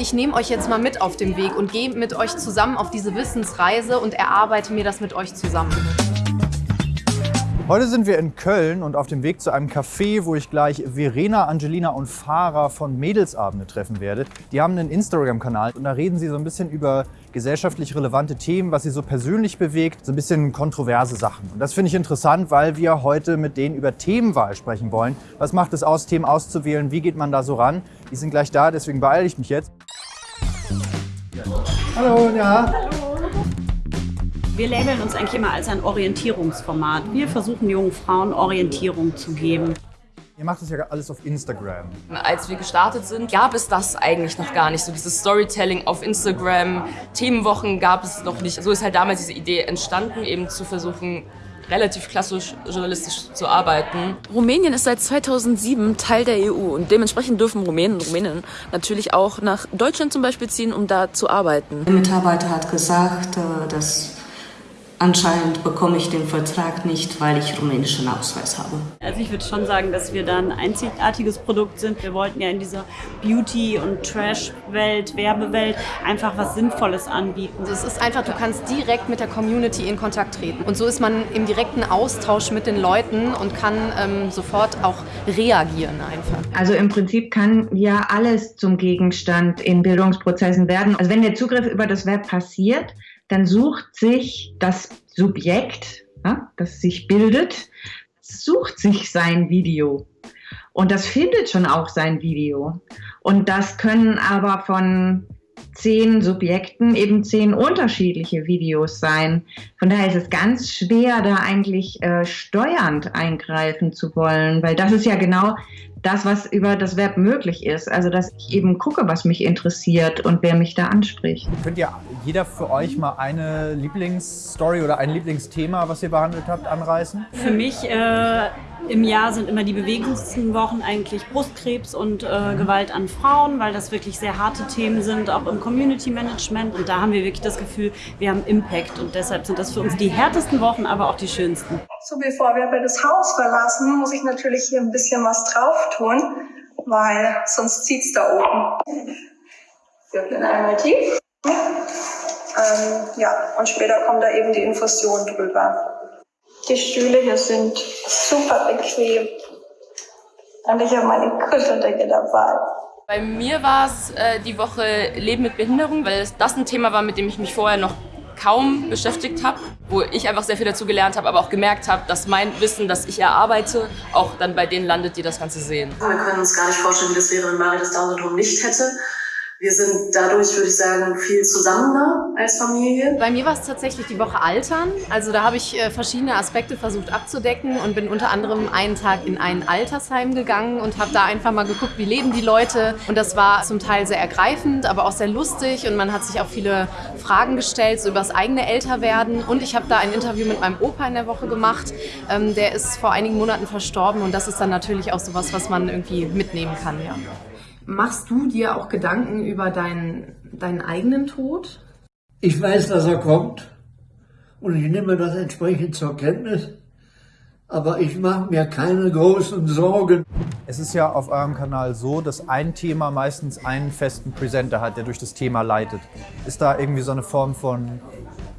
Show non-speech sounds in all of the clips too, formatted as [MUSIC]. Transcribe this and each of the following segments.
Ich nehme euch jetzt mal mit auf den Weg und gehe mit euch zusammen auf diese Wissensreise und erarbeite mir das mit euch zusammen. Heute sind wir in Köln und auf dem Weg zu einem Café, wo ich gleich Verena, Angelina und Farah von Mädelsabende treffen werde. Die haben einen Instagram-Kanal und da reden sie so ein bisschen über gesellschaftlich relevante Themen, was sie so persönlich bewegt, so ein bisschen kontroverse Sachen. Und das finde ich interessant, weil wir heute mit denen über Themenwahl sprechen wollen. Was macht es aus, Themen auszuwählen? Wie geht man da so ran? Die sind gleich da, deswegen beeile ich mich jetzt. Hallo, ja. Hallo. Wir labeln uns eigentlich immer als ein Orientierungsformat. Wir versuchen jungen Frauen Orientierung zu geben. Ihr macht das ja alles auf Instagram. Als wir gestartet sind, gab es das eigentlich noch gar nicht. So dieses Storytelling auf Instagram, Themenwochen gab es noch nicht. So ist halt damals diese Idee entstanden, eben zu versuchen, relativ klassisch journalistisch zu arbeiten. Rumänien ist seit 2007 Teil der EU und dementsprechend dürfen Rumänen und Rumäninnen natürlich auch nach Deutschland zum Beispiel ziehen, um da zu arbeiten. Der Mitarbeiter hat gesagt, äh, dass Anscheinend bekomme ich den Vertrag nicht, weil ich rumänischen Ausweis habe. Also ich würde schon sagen, dass wir da ein einzigartiges Produkt sind. Wir wollten ja in dieser Beauty- und Trash-Welt, Werbewelt einfach was Sinnvolles anbieten. Es ist einfach, du kannst direkt mit der Community in Kontakt treten. Und so ist man im direkten Austausch mit den Leuten und kann ähm, sofort auch reagieren einfach. Also im Prinzip kann ja alles zum Gegenstand in Bildungsprozessen werden. Also wenn der Zugriff über das Web passiert, dann sucht sich das Subjekt, ja, das sich bildet, sucht sich sein Video. Und das findet schon auch sein Video. Und das können aber von zehn Subjekten eben zehn unterschiedliche Videos sein. Von daher ist es ganz schwer, da eigentlich äh, steuernd eingreifen zu wollen, weil das ist ja genau das, was über das Web möglich ist. Also, dass ich eben gucke, was mich interessiert und wer mich da anspricht. Könnt ihr jeder für euch mal eine Lieblingsstory oder ein Lieblingsthema, was ihr behandelt habt, anreißen? Für mich äh, im Jahr sind immer die bewegendsten Wochen eigentlich Brustkrebs und äh, Gewalt an Frauen, weil das wirklich sehr harte Themen sind, auch im Community Management. Und da haben wir wirklich das Gefühl, wir haben Impact. Und deshalb sind das für uns die härtesten Wochen, aber auch die schönsten. So, bevor wir das Haus verlassen, muss ich natürlich hier ein bisschen was drauf tun, weil sonst zieht es da oben. Wir öffnen einmal tief. Ähm, ja, und später kommt da eben die Infusion drüber. Die Stühle hier sind super bequem. Und ich habe meine Kuscheldecke dabei. Bei mir war es äh, die Woche Leben mit Behinderung, weil das ein Thema war, mit dem ich mich vorher noch kaum beschäftigt habe, wo ich einfach sehr viel dazu gelernt habe, aber auch gemerkt habe, dass mein Wissen, das ich erarbeite, auch dann bei denen landet, die das Ganze sehen. Wir können uns gar nicht vorstellen, wie das wäre, wenn Mari das Down-Syndrom nicht hätte. Wir sind dadurch, würde ich sagen, viel zusammener als Familie. Bei mir war es tatsächlich die Woche Altern. Also da habe ich äh, verschiedene Aspekte versucht abzudecken und bin unter anderem einen Tag in ein Altersheim gegangen und habe da einfach mal geguckt, wie leben die Leute. Und das war zum Teil sehr ergreifend, aber auch sehr lustig und man hat sich auch viele Fragen gestellt, so über das eigene Älterwerden. Und ich habe da ein Interview mit meinem Opa in der Woche gemacht. Ähm, der ist vor einigen Monaten verstorben und das ist dann natürlich auch sowas, was man irgendwie mitnehmen kann, ja. Machst du dir auch Gedanken über deinen, deinen eigenen Tod? Ich weiß, dass er kommt und ich nehme das entsprechend zur Kenntnis, aber ich mache mir keine großen Sorgen. Es ist ja auf eurem Kanal so, dass ein Thema meistens einen festen Presenter hat, der durch das Thema leitet. Ist da irgendwie so eine Form von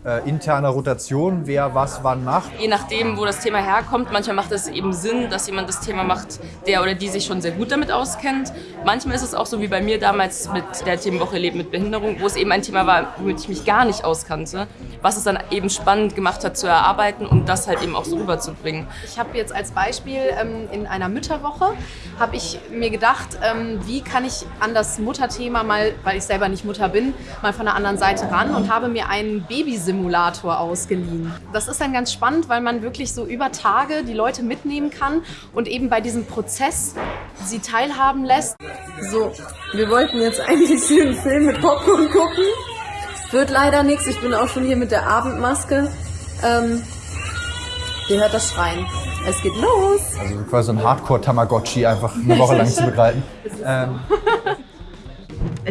äh, interner Rotation, wer was wann macht. Je nachdem, wo das Thema herkommt, manchmal macht es eben Sinn, dass jemand das Thema macht, der oder die sich schon sehr gut damit auskennt. Manchmal ist es auch so wie bei mir damals mit der Themenwoche Leben mit Behinderung, wo es eben ein Thema war, womit ich mich gar nicht auskannte, was es dann eben spannend gemacht hat zu erarbeiten und das halt eben auch so rüberzubringen. Ich habe jetzt als Beispiel ähm, in einer Mütterwoche, habe ich mir gedacht, ähm, wie kann ich an das Mutterthema mal, weil ich selber nicht Mutter bin, mal von der anderen Seite ran und habe mir einen Babysitzer Simulator ausgeliehen. Das ist dann ganz spannend, weil man wirklich so über Tage die Leute mitnehmen kann und eben bei diesem Prozess sie teilhaben lässt. So, wir wollten jetzt [LAUGHS] eigentlich den Film mit Popcorn gucken. Wird leider nichts. Ich bin auch schon hier mit der Abendmaske. Ähm, ihr hört das Schreien. Es geht los. Also quasi ein Hardcore-Tamagotchi einfach eine Woche lang zu begleiten. [LAUGHS] Ähm,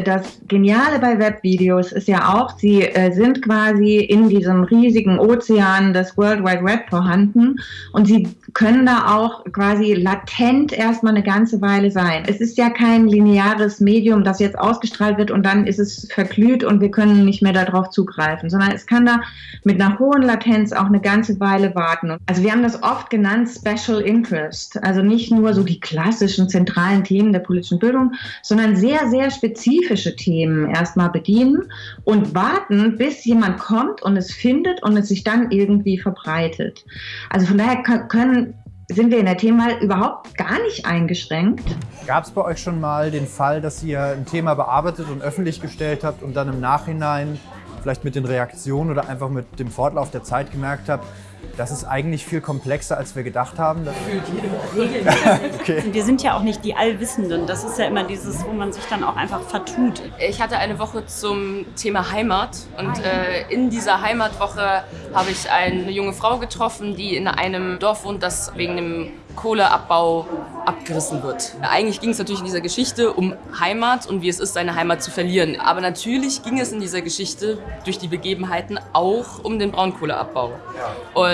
Das Geniale bei Webvideos ist ja auch, sie äh, sind quasi in diesem riesigen Ozean des World Wide Web vorhanden und sie können da auch quasi latent erstmal eine ganze Weile sein. Es ist ja kein lineares Medium, das jetzt ausgestrahlt wird und dann ist es verglüht und wir können nicht mehr darauf zugreifen, sondern es kann da mit einer hohen Latenz auch eine ganze Weile warten. Also wir haben das oft genannt Special Interest, also nicht nur so die klassischen zentralen Themen der politischen Bildung, sondern sehr, sehr spezifische Themen erstmal bedienen und warten, bis jemand kommt und es findet und es sich dann irgendwie verbreitet. Also von daher können sind wir in der Themenwahl überhaupt gar nicht eingeschränkt. Gab es bei euch schon mal den Fall, dass ihr ein Thema bearbeitet und öffentlich gestellt habt und dann im Nachhinein vielleicht mit den Reaktionen oder einfach mit dem Fortlauf der Zeit gemerkt habt, das ist eigentlich viel komplexer, als wir gedacht haben. [LAUGHS] okay. Wir sind ja auch nicht die Allwissenden. Das ist ja immer dieses, wo man sich dann auch einfach vertut. Ich hatte eine Woche zum Thema Heimat und äh, in dieser Heimatwoche habe ich eine junge Frau getroffen, die in einem Dorf wohnt, das wegen dem Kohleabbau abgerissen wird. Eigentlich ging es natürlich in dieser Geschichte um Heimat und wie es ist, seine Heimat zu verlieren. Aber natürlich ging es in dieser Geschichte durch die Begebenheiten auch um den Braunkohleabbau.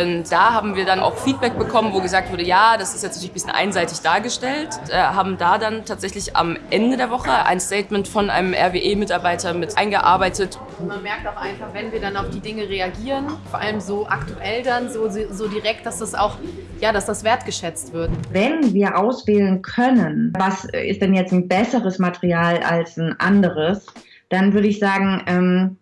Und da haben wir dann auch Feedback bekommen, wo gesagt wurde, ja, das ist jetzt natürlich ein bisschen einseitig dargestellt. Äh, haben da dann tatsächlich am Ende der Woche ein Statement von einem RWE-Mitarbeiter mit eingearbeitet. Man merkt auch einfach, wenn wir dann auf die Dinge reagieren, vor allem so aktuell dann, so, so direkt, dass das auch, ja, dass das wertgeschätzt wird. Wenn wir auswählen können, was ist denn jetzt ein besseres Material als ein anderes, dann würde ich sagen, ähm,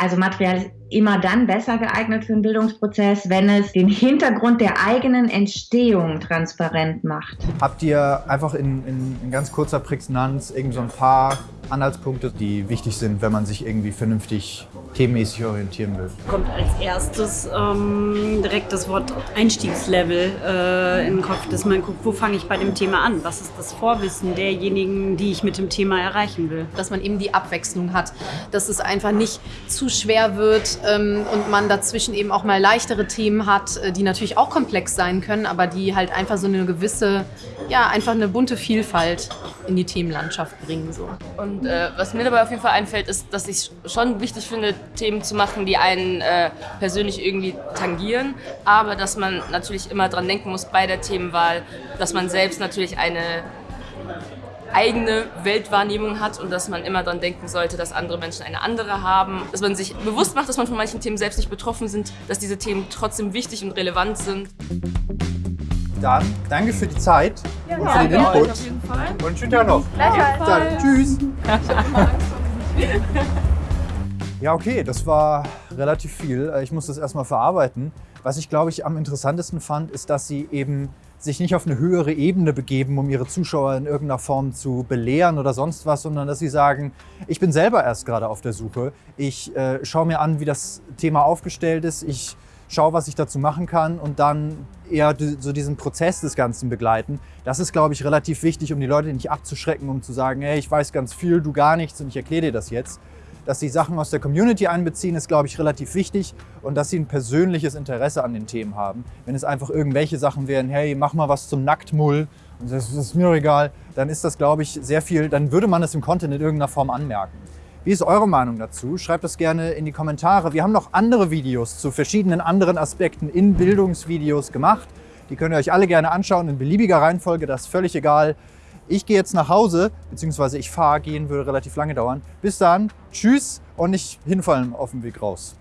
also Material ist immer dann besser geeignet für einen Bildungsprozess, wenn es den Hintergrund der eigenen Entstehung transparent macht. Habt ihr einfach in, in, in ganz kurzer Prägnanz irgend so ein paar Anhaltspunkte, die wichtig sind, wenn man sich irgendwie vernünftig themenmäßig orientieren will? Kommt als erstes ähm, direkt das Wort Einstiegslevel äh, in den Kopf, dass man guckt, wo fange ich bei dem Thema an? Was ist das Vorwissen derjenigen, die ich mit dem Thema erreichen will? Dass man eben die Abwechslung hat, dass es einfach nicht zu schwer wird ähm, und man dazwischen eben auch mal leichtere Themen hat, äh, die natürlich auch komplex sein können, aber die halt einfach so eine gewisse, ja, einfach eine bunte Vielfalt in die Themenlandschaft bringen. So. Und äh, was mir dabei auf jeden Fall einfällt, ist, dass ich schon wichtig finde, Themen zu machen, die einen äh, persönlich irgendwie tangieren, aber dass man natürlich immer dran denken muss bei der Themenwahl, dass man selbst natürlich eine eigene Weltwahrnehmung hat und dass man immer daran denken sollte, dass andere Menschen eine andere haben. Dass man sich bewusst macht, dass man von manchen Themen selbst nicht betroffen sind, dass diese Themen trotzdem wichtig und relevant sind. Dann danke für die Zeit ja, und für den Input. Auf jeden Fall. Und schönen Tag noch. Dann, tschüss. [LAUGHS] ja, okay, das war relativ viel. Ich muss das erstmal verarbeiten. Was ich, glaube ich, am interessantesten fand, ist, dass sie eben sich nicht auf eine höhere Ebene begeben, um ihre Zuschauer in irgendeiner Form zu belehren oder sonst was, sondern dass sie sagen, ich bin selber erst gerade auf der Suche. Ich äh, schaue mir an, wie das Thema aufgestellt ist. Ich schaue, was ich dazu machen kann und dann eher so diesen Prozess des Ganzen begleiten. Das ist, glaube ich, relativ wichtig, um die Leute nicht abzuschrecken, um zu sagen, hey, ich weiß ganz viel, du gar nichts und ich erkläre dir das jetzt. Dass sie Sachen aus der Community einbeziehen, ist, glaube ich, relativ wichtig und dass sie ein persönliches Interesse an den Themen haben. Wenn es einfach irgendwelche Sachen wären, hey, mach mal was zum Nacktmull und das ist mir egal, dann ist das, glaube ich, sehr viel, dann würde man es im Content in irgendeiner Form anmerken. Wie ist eure Meinung dazu? Schreibt das gerne in die Kommentare. Wir haben noch andere Videos zu verschiedenen anderen Aspekten in Bildungsvideos gemacht. Die könnt ihr euch alle gerne anschauen in beliebiger Reihenfolge, das ist völlig egal. Ich gehe jetzt nach Hause, beziehungsweise ich fahre, gehen würde relativ lange dauern. Bis dann, tschüss und nicht hinfallen auf dem Weg raus.